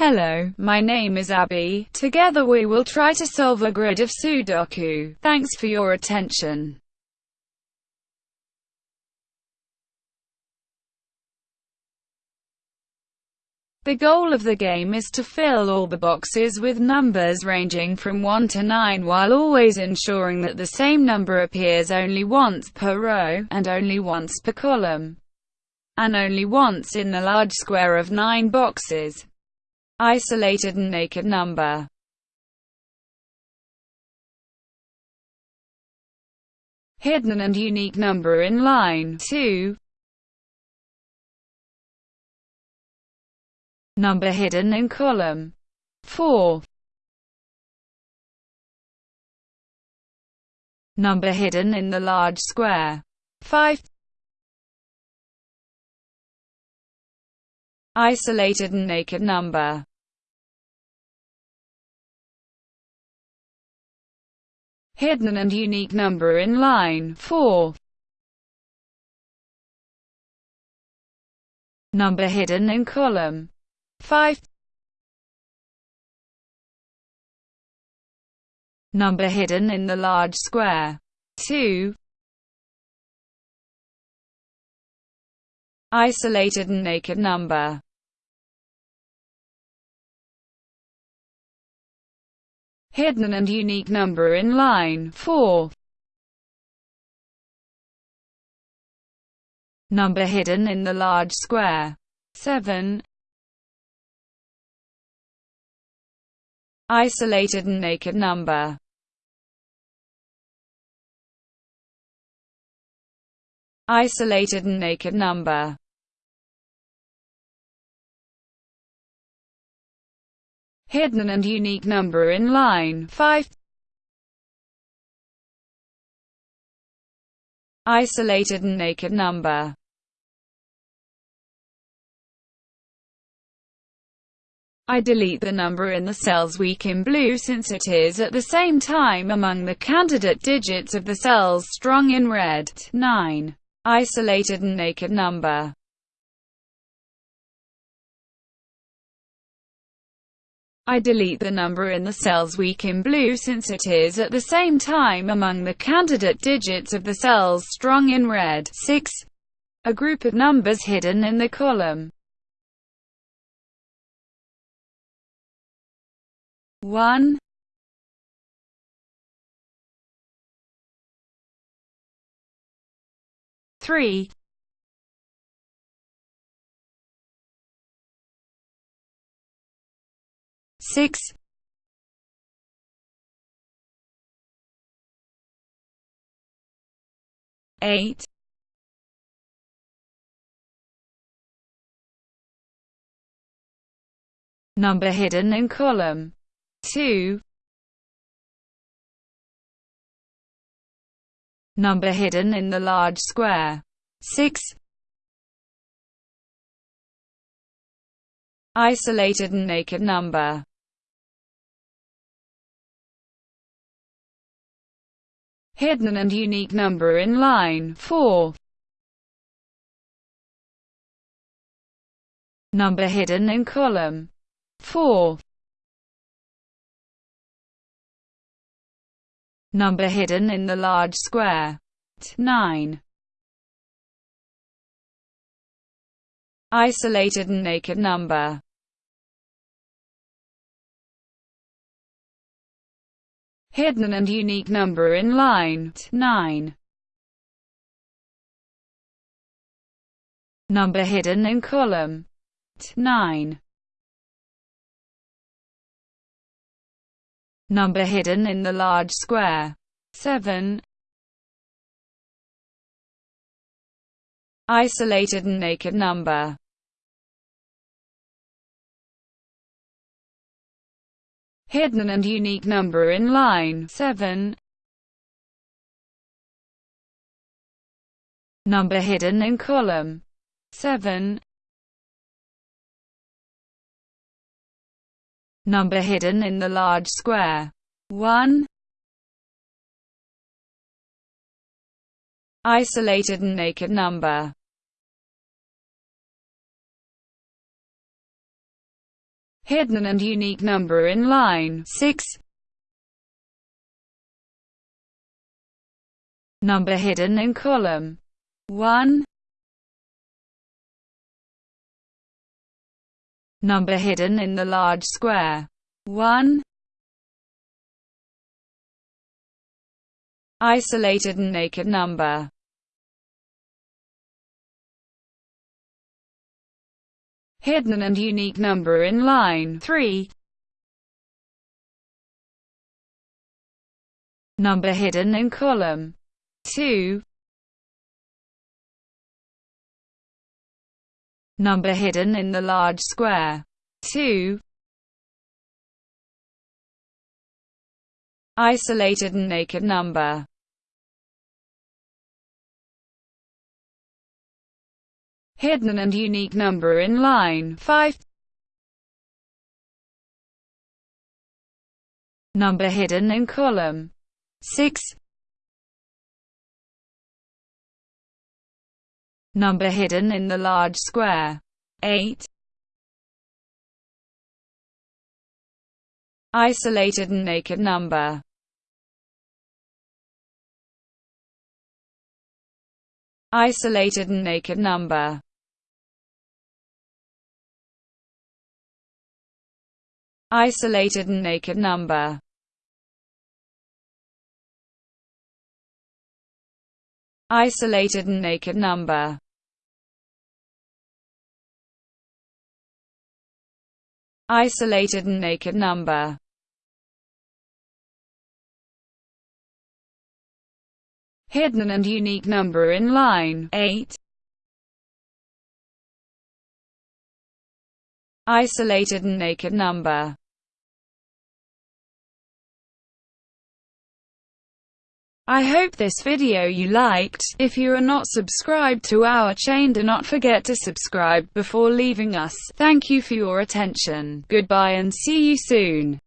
Hello, my name is Abby. Together we will try to solve a grid of Sudoku. Thanks for your attention. The goal of the game is to fill all the boxes with numbers ranging from 1 to 9 while always ensuring that the same number appears only once per row, and only once per column, and only once in the large square of 9 boxes. Isolated and naked number Hidden and unique number in line 2 Number hidden in column 4. Number hidden in the large square 5. Isolated and naked number Hidden and unique number in line 4. Number hidden in column 5 Number hidden in the large square 2 Isolated and naked number Hidden and unique number in line 4 Number hidden in the large square 7 Isolated and naked number. Isolated and naked number Hidden and unique number in line 5 Isolated and naked number I delete the number in the cells weak in blue since it is at the same time among the candidate digits of the cells strong in red. 9. Isolated and naked number I delete the number in the cells weak in blue since it is at the same time among the candidate digits of the cells strong in red. 6. A group of numbers hidden in the column one three six eight number hidden in column 2 Number hidden in the large square 6 Isolated and naked number Hidden and unique number in line 4 Number hidden in column 4 Number hidden in the large square. 9. Isolated and naked number. Hidden and unique number in line. 9. Number hidden in column. 9. Number hidden in the large square. 7. Isolated and naked number. Hidden and unique number in line 7. Number hidden in column 7. Number hidden in the large square. 1. Isolated and naked number. Hidden and unique number in line 6. Number hidden in column 1. Number hidden in the large square 1. Isolated and naked number hidden and unique number in line 3. Number hidden in column 2. Number hidden in the large square 2. Isolated and naked number hidden and unique number in line 5. Number hidden in column 6. Number hidden in the large square 8. Isolated and naked number Isolated and naked number Isolated and naked number. Isolated and naked number. Isolated and naked number. Hidden and unique number in line 8 Isolated and naked number I hope this video you liked. If you are not subscribed to our chain do not forget to subscribe before leaving us. Thank you for your attention. Goodbye and see you soon.